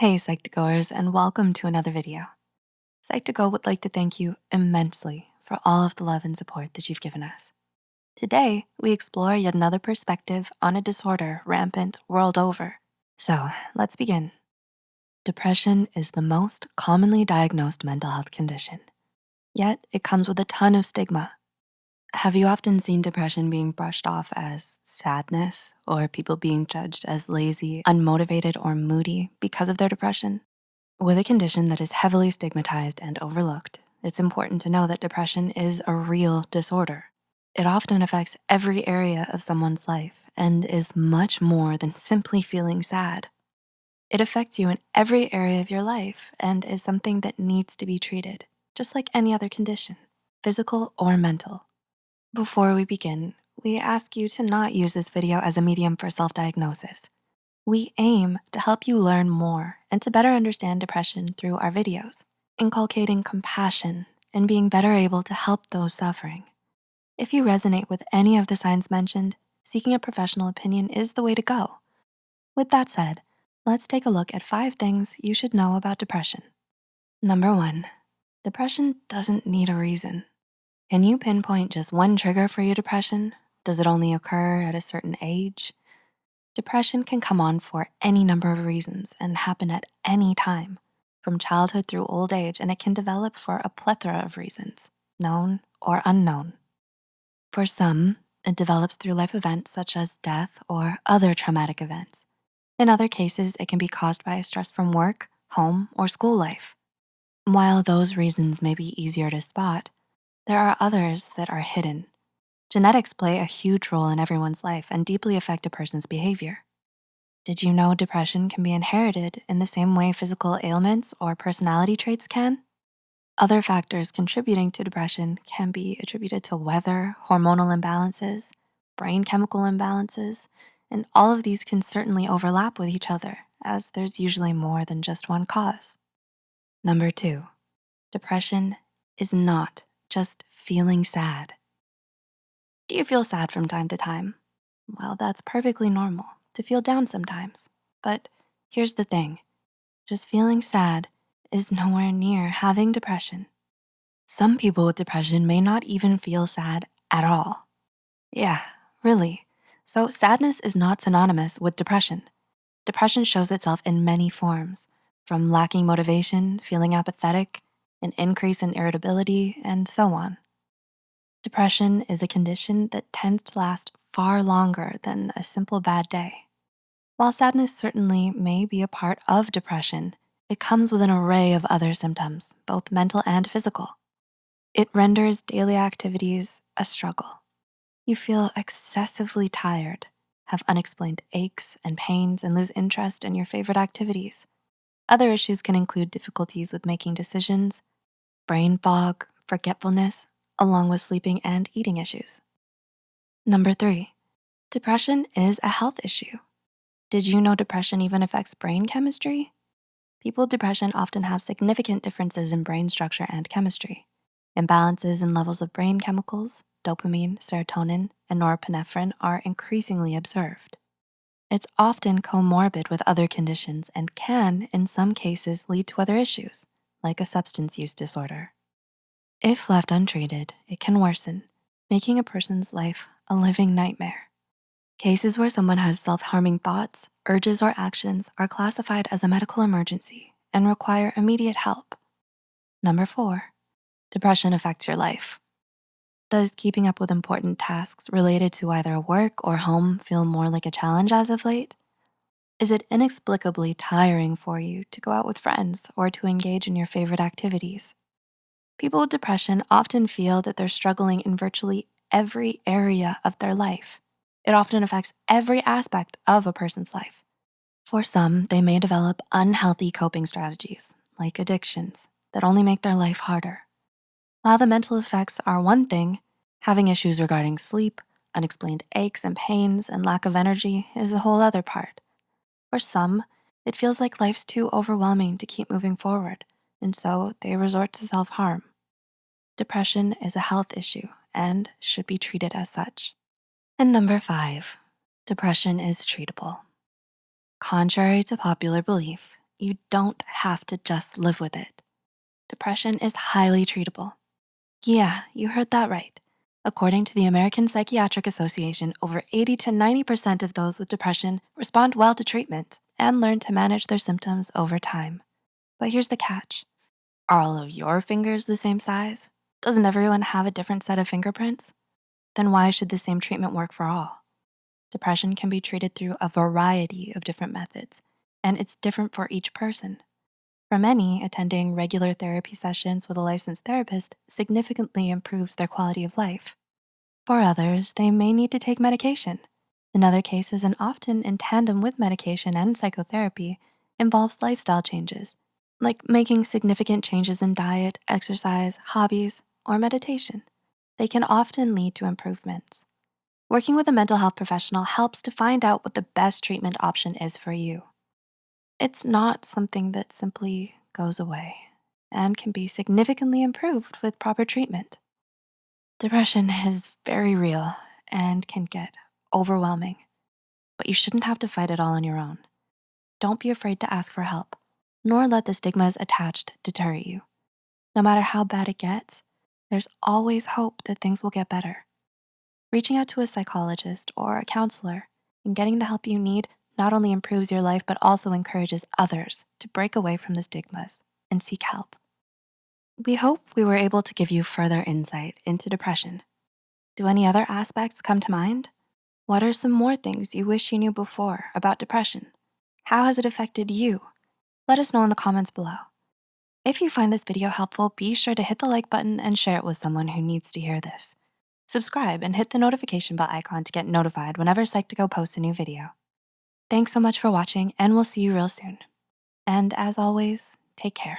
Hey Psych2Goers and welcome to another video. Psych2Go would like to thank you immensely for all of the love and support that you've given us. Today, we explore yet another perspective on a disorder rampant world over. So let's begin. Depression is the most commonly diagnosed mental health condition, yet it comes with a ton of stigma have you often seen depression being brushed off as sadness or people being judged as lazy, unmotivated, or moody because of their depression? With a condition that is heavily stigmatized and overlooked, it's important to know that depression is a real disorder. It often affects every area of someone's life and is much more than simply feeling sad. It affects you in every area of your life and is something that needs to be treated, just like any other condition, physical or mental. Before we begin, we ask you to not use this video as a medium for self-diagnosis. We aim to help you learn more and to better understand depression through our videos, inculcating compassion and being better able to help those suffering. If you resonate with any of the signs mentioned, seeking a professional opinion is the way to go. With that said, let's take a look at five things you should know about depression. Number one, depression doesn't need a reason. Can you pinpoint just one trigger for your depression? Does it only occur at a certain age? Depression can come on for any number of reasons and happen at any time, from childhood through old age, and it can develop for a plethora of reasons, known or unknown. For some, it develops through life events such as death or other traumatic events. In other cases, it can be caused by stress from work, home, or school life. While those reasons may be easier to spot, there are others that are hidden. Genetics play a huge role in everyone's life and deeply affect a person's behavior. Did you know depression can be inherited in the same way physical ailments or personality traits can? Other factors contributing to depression can be attributed to weather, hormonal imbalances, brain chemical imbalances, and all of these can certainly overlap with each other as there's usually more than just one cause. Number two, depression is not just feeling sad. Do you feel sad from time to time? Well, that's perfectly normal to feel down sometimes. But here's the thing, just feeling sad is nowhere near having depression. Some people with depression may not even feel sad at all. Yeah, really. So sadness is not synonymous with depression. Depression shows itself in many forms, from lacking motivation, feeling apathetic, an increase in irritability, and so on. Depression is a condition that tends to last far longer than a simple bad day. While sadness certainly may be a part of depression, it comes with an array of other symptoms, both mental and physical. It renders daily activities a struggle. You feel excessively tired, have unexplained aches and pains, and lose interest in your favorite activities. Other issues can include difficulties with making decisions, brain fog, forgetfulness, along with sleeping and eating issues. Number three, depression is a health issue. Did you know depression even affects brain chemistry? People with depression often have significant differences in brain structure and chemistry. Imbalances in levels of brain chemicals, dopamine, serotonin, and norepinephrine are increasingly observed. It's often comorbid with other conditions and can, in some cases, lead to other issues, like a substance use disorder. If left untreated, it can worsen, making a person's life a living nightmare. Cases where someone has self-harming thoughts, urges, or actions are classified as a medical emergency and require immediate help. Number four, depression affects your life. Does keeping up with important tasks related to either work or home feel more like a challenge as of late? Is it inexplicably tiring for you to go out with friends or to engage in your favorite activities? People with depression often feel that they're struggling in virtually every area of their life. It often affects every aspect of a person's life. For some, they may develop unhealthy coping strategies like addictions that only make their life harder. While the mental effects are one thing, having issues regarding sleep, unexplained aches and pains, and lack of energy is a whole other part. For some, it feels like life's too overwhelming to keep moving forward, and so they resort to self-harm. Depression is a health issue and should be treated as such. And number five, depression is treatable. Contrary to popular belief, You don't have to just live with it. Depression is highly treatable. Yeah, you heard that right. According to the American Psychiatric Association, over 80 to 90% of those with depression respond well to treatment and learn to manage their symptoms over time. But here's the catch. Are all of your fingers the same size? Doesn't everyone have a different set of fingerprints? Then why should the same treatment work for all? Depression can be treated through a variety of different methods, and it's different for each person. For many, attending regular therapy sessions with a licensed therapist significantly improves their quality of life. For others, they may need to take medication. In other cases, and often in tandem with medication and psychotherapy, involves lifestyle changes, like making significant changes in diet, exercise, hobbies, or meditation. They can often lead to improvements. Working with a mental health professional helps to find out what the best treatment option is for you. It's not something that simply goes away and can be significantly improved with proper treatment. Depression is very real and can get overwhelming, but you shouldn't have to fight it all on your own. Don't be afraid to ask for help, nor let the stigmas attached deter you. No matter how bad it gets, there's always hope that things will get better. Reaching out to a psychologist or a counselor and getting the help you need not only improves your life, but also encourages others to break away from the stigmas and seek help. We hope we were able to give you further insight into depression. Do any other aspects come to mind? What are some more things you wish you knew before about depression? How has it affected you? Let us know in the comments below. If you find this video helpful, be sure to hit the like button and share it with someone who needs to hear this. Subscribe and hit the notification bell icon to get notified whenever Psych2Go posts a new video. Thanks so much for watching and we'll see you real soon. And as always, take care.